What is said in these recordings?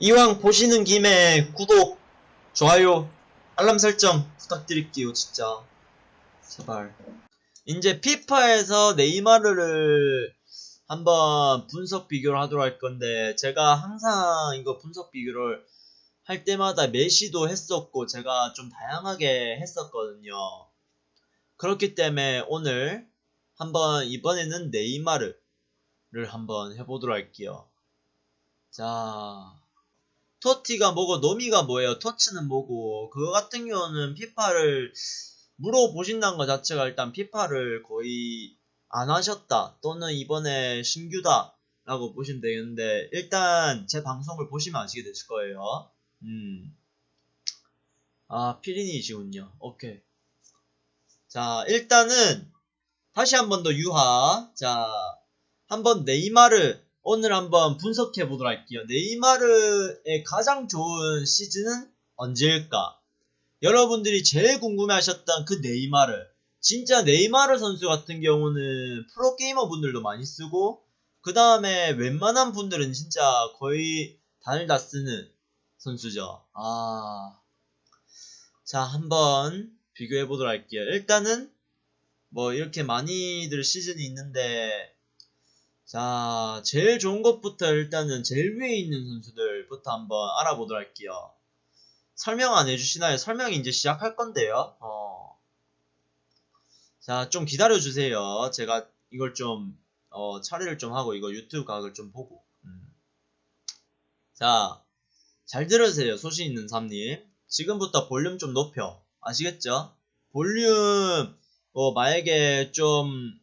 이왕 보시는 김에 구독, 좋아요, 알람 설정 부탁드릴게요, 진짜. 제발. 이제 피파에서 네이마르를 한번 분석 비교를 하도록 할 건데, 제가 항상 이거 분석 비교를 할 때마다 메시도 했었고, 제가 좀 다양하게 했었거든요. 그렇기 때문에 오늘 한번 이번에는 네이마르를 한번 해보도록 할게요. 자, 토티가 뭐고 노미가 뭐예요? 터치는 뭐고. 그거 같은 경우는 피파를 물어보신다는 것 자체가 일단 피파를 거의 안 하셨다. 또는 이번에 신규다 라고 보시면 되겠는데 일단 제 방송을 보시면 아시게 되실 거예요. 음. 아 피린이시군요. 오케이. 자 일단은 다시 한 번 더 유하. 자 한 번 네이마르 오늘 한번 분석해 보도록 할게요. 네이마르의 가장 좋은 시즌은 언제일까? 여러분들이 제일 궁금해 하셨던 그 네이마르. 진짜 네이마르 선수 같은 경우는 프로게이머 분들도 많이 쓰고, 그 다음에 웬만한 분들은 진짜 거의 다들 다 쓰는 선수죠. 아. 자, 한번 비교해 보도록 할게요. 일단은, 뭐, 이렇게 많이들 시즌이 있는데, 자, 제일 좋은 것부터 일단은 제일 위에 있는 선수들부터 한번 알아보도록 할게요. 설명 안 해주시나요? 설명 이제 시작할 건데요. 어. 자, 좀 기다려주세요. 제가 이걸 좀, 어, 처리를 좀 하고 이거 유튜브 각을 좀 보고. 음. 자, 잘 들으세요. 소신 있는 삼님. 지금부터 볼륨 좀 높여. 아시겠죠? 볼륨, 뭐, 만약에 좀,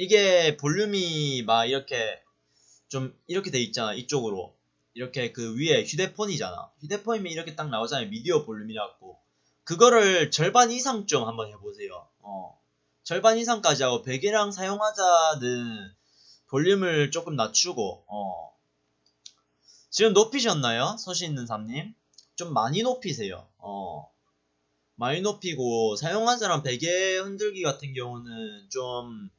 이게 볼륨이 막 이렇게 좀 이렇게 돼 있잖아 이쪽으로. 이렇게 그 위에 휴대폰이잖아. 휴대폰이면 이렇게 딱 나오잖아요 미디어 볼륨이라고. 그거를 절반 이상 좀 한번 해보세요. 어. 절반 이상까지 하고 베개랑 사용하자는 볼륨을 조금 낮추고 어. 지금 높이셨나요 서시 있는 삼님? 좀 많이 높이세요 어. 많이 높이고 사용하자랑 베개 흔들기 같은 경우는 좀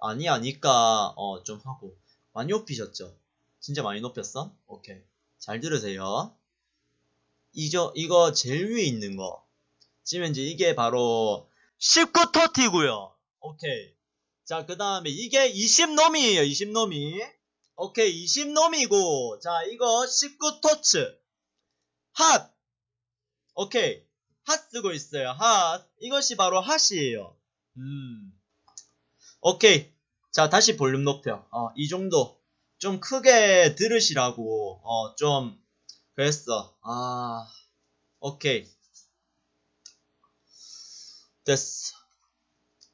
아니 아니까 어 좀 하고. 많이 높이셨죠? 진짜 많이 높였어? 오케이. 잘 들으세요. 이저 이거 제일 위에 있는 거. 지금 이제 이게 바로 19터티고요. 오케이. 자 그 다음에 이게 20놈이에요 20놈이. 오케이 20놈이고. 자 이거 19터츠. 핫! 오케이. 핫 쓰고 있어요 핫. 이것이 바로 핫이에요. 음 오케이. 자, 다시 볼륨 높여. 어, 이 정도. 좀 크게 들으시라고, 어, 좀, 그랬어. 아, 오케이. 됐어.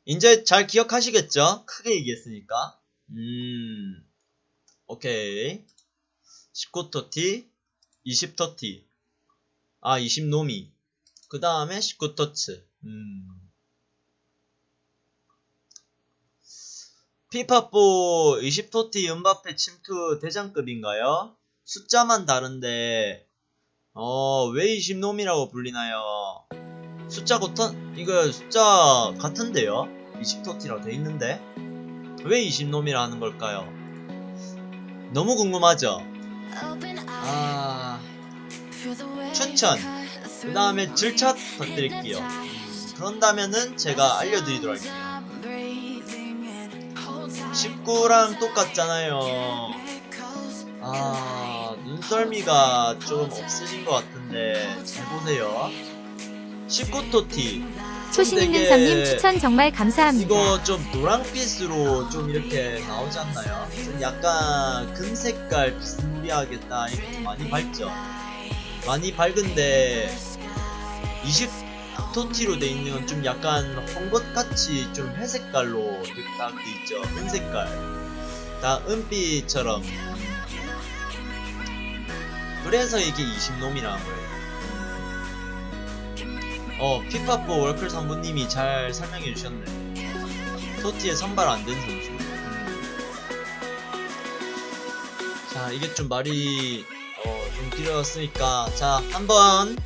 이제 잘 기억하시겠죠? 크게 얘기했으니까. 음, 오케이. 19터티, 20터티. 아, 20노미. 그 다음에 19터츠. 음. 피파포 20토티 은바페 침투 대장급인가요? 숫자만 다른데 어 왜 20놈이라고 불리나요? 숫자 같은 이거 숫자 같은데요? 20토티라고 돼 있는데 왜 20놈이라 하는 걸까요? 너무 궁금하죠? 아 추천 그 다음에 질차 부탁드릴게요 그런다면은 제가 알려드리도록 할게요 19랑 똑같잖아요. 아, 눈썰미가 좀 없으신 것 같은데, 잘 보세요. 19토티. 초심 있는 삼님 추천 정말 감사합니다. 이거 좀 노랑빛으로 좀 이렇게 나오지 않나요? 좀 약간 금색깔 비스무리하겠다. 이거 좀 많이 밝죠? 많이 밝은데, 20 토티로 돼 있는 건 좀 약간 헝겊같이 좀 회색깔로 딱 돼 있죠? 은색깔. 다 은빛처럼. 그래서 이게 20놈이라는 거예요. 어 피파포 월클 상부님이 잘 설명해 주셨네. 토티에 선발 안 된 선수. 음. 자 이게 좀 말이 어, 좀 길어졌으니까. 자 한번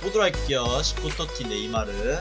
보도록 할게요. 19토티 네이마르